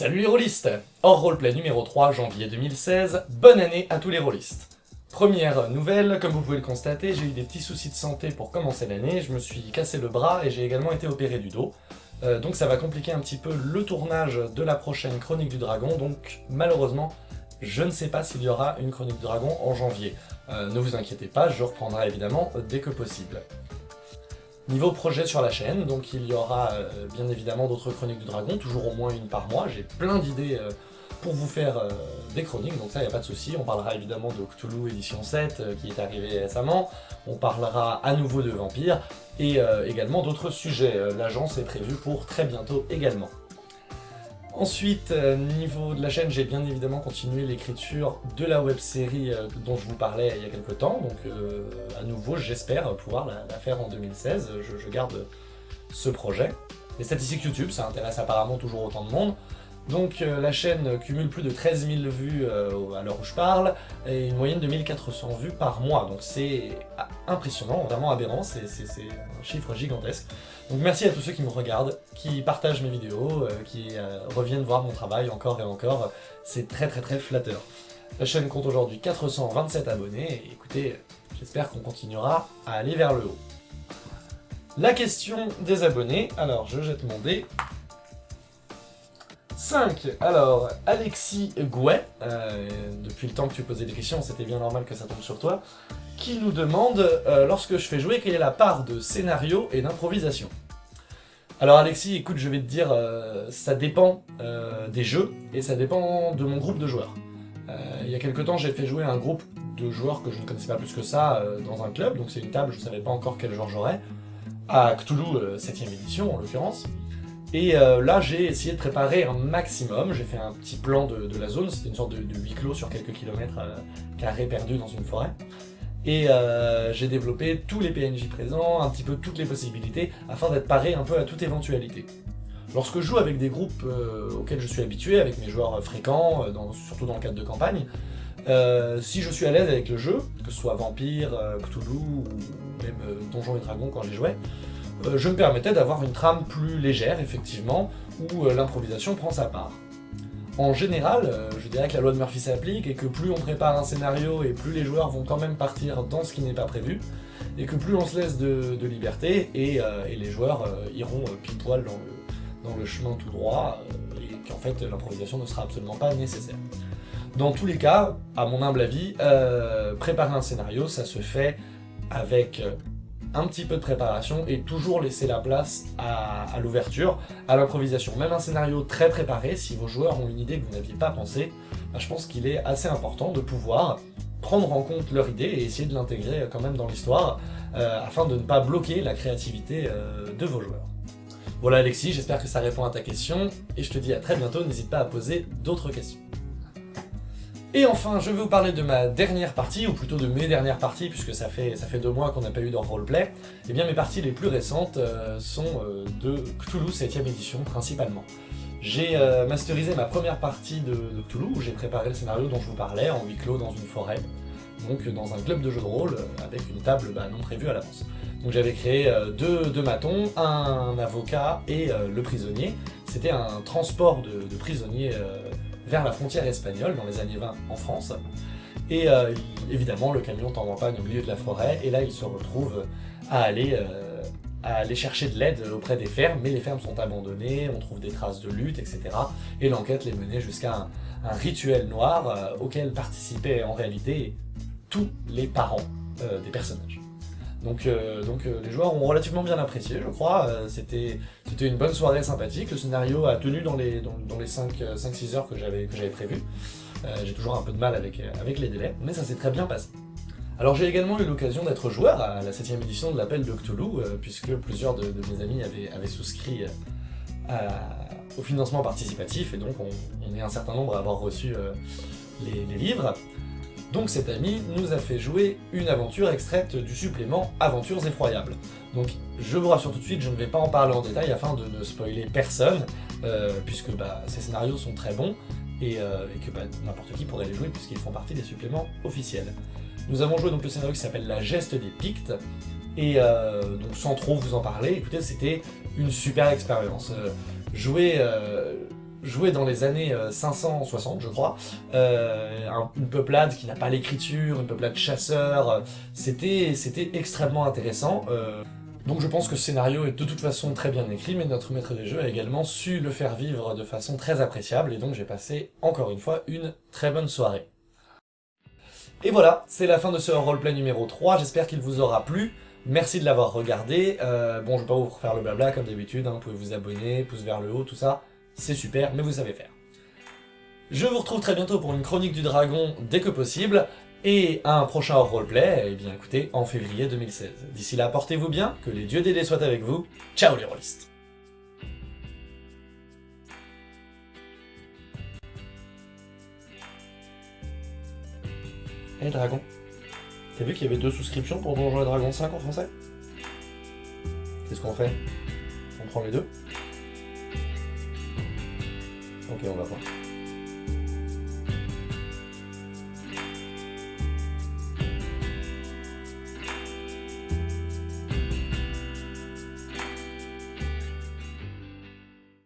Salut les rôlistes Hors roleplay numéro 3, janvier 2016, bonne année à tous les rôlistes Première nouvelle, comme vous pouvez le constater, j'ai eu des petits soucis de santé pour commencer l'année, je me suis cassé le bras et j'ai également été opéré du dos. Euh, donc ça va compliquer un petit peu le tournage de la prochaine Chronique du Dragon, donc malheureusement, je ne sais pas s'il y aura une Chronique du Dragon en janvier. Euh, ne vous inquiétez pas, je reprendrai évidemment dès que possible. Niveau projet sur la chaîne, donc il y aura euh, bien évidemment d'autres chroniques du dragon, toujours au moins une par mois, j'ai plein d'idées euh, pour vous faire euh, des chroniques, donc ça, il n'y a pas de souci. On parlera évidemment de Cthulhu édition 7, qui est arrivé récemment, on parlera à nouveau de Vampire, et également d'autres sujets. L'agence est prévue pour très bientôt également. Ensuite, euh, niveau de la chaîne, j'ai bien évidemment continué l'écriture de la web-série euh, dont je vous parlais il y a quelques temps, donc euh, à nouveau, j'espère pouvoir la, faire en 2016, je, garde ce projet. Les statistiques YouTube, ça intéresse apparemment toujours autant de monde, donc la chaîne cumule plus de 13 000 vues à l'heure où je parle, et une moyenne de 1400 vues par mois, donc c'est impressionnant, vraiment aberrant, c'est un chiffre gigantesque. Donc merci à tous ceux qui me regardent, qui partagent mes vidéos, euh, qui euh, reviennent voir mon travail encore et encore, c'est très très très flatteur. La chaîne compte aujourd'hui 427 abonnés, et écoutez, j'espère qu'on continuera à aller vers le haut. La question des abonnés, alors je jette mon dé. 5. Alors, Alexis Gouet, euh, depuis le temps que tu posais des questions, c'était bien normal que ça tombe sur toi, qui nous demande, lorsque je fais jouer, quelle est la part de scénario et d'improvisation alors Alexis, écoute, je vais te dire, euh, ça dépend euh, des jeux, et ça dépend de mon groupe de joueurs. Euh, il y a quelques temps, j'ai fait jouer un groupe de joueurs que je ne connaissais pas plus que ça dans un club, donc c'est une table, je ne savais pas encore quel genre j'aurais, à Cthulhu 7ème édition en l'occurrence. Et là, j'ai essayé de préparer un maximum, j'ai fait un petit plan de, la zone, c'était une sorte de, de, huis clos sur quelques kilomètres carrés perdus dans une forêt. Et euh, j'ai développé tous les PNJ présents, un petit peu toutes les possibilités, afin d'être paré un peu à toute éventualité. Lorsque je joue avec des groupes euh, auxquels je suis habitué, avec mes joueurs fréquents, euh, surtout dans le cadre de campagne, si je suis à l'aise avec le jeu, que ce soit Vampire, Cthulhu, ou même Donjons et Dragons quand j'y jouais, je me permettais d'avoir une trame plus légère, effectivement, où l'improvisation prend sa part. En général, euh, je dirais que la loi de Murphy s'applique et que plus on prépare un scénario et plus les joueurs vont quand même partir dans ce qui n'est pas prévu, et que plus on se laisse de, liberté et, euh, les joueurs euh, iront pile poil dans le, chemin tout droit et qu'en fait l'improvisation ne sera absolument pas nécessaire. Dans tous les cas, à mon humble avis, préparer un scénario, ça se fait avec un petit peu de préparation et toujours laisser la place à, l'ouverture, à l'improvisation. Même un scénario très préparé, si vos joueurs ont une idée que vous n'aviez pas pensé, bah, je pense qu'il est assez important de pouvoir prendre en compte leur idée et essayer de l'intégrer quand même dans l'histoire, euh, afin de ne pas bloquer la créativité euh, de vos joueurs. Voilà Alexis, j'espère que ça répond à ta question, et je te dis à très bientôt, n'hésite pas à poser d'autres questions. Et enfin, je vais vous parler de ma dernière partie, ou plutôt de mes dernières parties, puisque ça fait, ça fait deux mois qu'on n'a pas eu de roleplay. Et eh bien mes parties les plus récentes euh, sont euh, de Cthulhu 7ème édition, principalement. J'ai euh, masterisé ma première partie de, Cthulhu, où j'ai préparé le scénario dont je vous parlais, en huis clos dans une forêt, donc dans un club de jeu de rôle, avec une table bah, non prévue à l'avance. Donc j'avais créé deux, deux, matons, un avocat et le prisonnier. C'était un transport de prisonniers vers la frontière espagnole dans les années 20 en France. Et euh, évidemment, le camion tombe en panne au milieu de la forêt, et là, il se retrouve à aller, euh, à aller chercher de l'aide auprès des fermes, mais les fermes sont abandonnées, on trouve des traces de lutte, etc. Et l'enquête les menait jusqu'à un, rituel noir euh, auquel participaient en réalité tous les parents des personnages. Donc, donc les joueurs ont relativement bien apprécié, je crois. C'était une bonne soirée sympathique. Le scénario a tenu dans les, dans, les 5-6 heures que j'avais prévues. J'ai toujours un peu de mal avec, avec les délais, mais ça s'est très bien passé. Alors j'ai également eu l'occasion d'être joueur à la 7ème édition de l'appel de Cthulhu, puisque plusieurs de, mes amis avaient, avaient souscrit au financement participatif, et donc on, est un certain nombre à avoir reçu les livres. Donc cet ami nous a fait jouer une aventure extraite du supplément Aventures effroyables. Donc je vous rassure tout de suite, je ne vais pas en parler en détail afin de ne spoiler personne, euh, puisque bah, ces scénarios sont très bons, et, euh, que bah, n'importe qui pourrait les jouer puisqu'ils font partie des suppléments officiels. Nous avons joué donc le scénario qui s'appelle La Geste des Pictes, et euh, donc sans trop vous en parler, écoutez, c'était une super expérience. jouer joué dans les années 560, je crois, une peuplade qui n'a pas l'écriture, une peuplade chasseur, c'était extrêmement intéressant. Donc je pense que ce scénario est de toute façon très bien écrit, mais notre maître des jeux a également su le faire vivre de façon très appréciable, et donc j'ai passé, encore une fois, une très bonne soirée. Et voilà, c'est la fin de ce roleplay numéro 3, j'espère qu'il vous aura plu. Merci de l'avoir regardé. Euh, bon, je vais pas vous refaire le blabla comme d'habitude, hein. vous pouvez vous abonner, pouce vers le haut, tout ça, c'est super, mais vous savez faire. Je vous retrouve très bientôt pour une chronique du dragon dès que possible, et un prochain roleplay, eh bien écoutez, en février 2016. D'ici là, portez-vous bien, que les dieux des soient avec vous, ciao les rôlistes. Eh dragon, t'as vu qu'il y avait deux souscriptions pour Donjons et Dragon 5 en français? Qu'est-ce qu'on fait? On prend les deux? Ok, on va voir.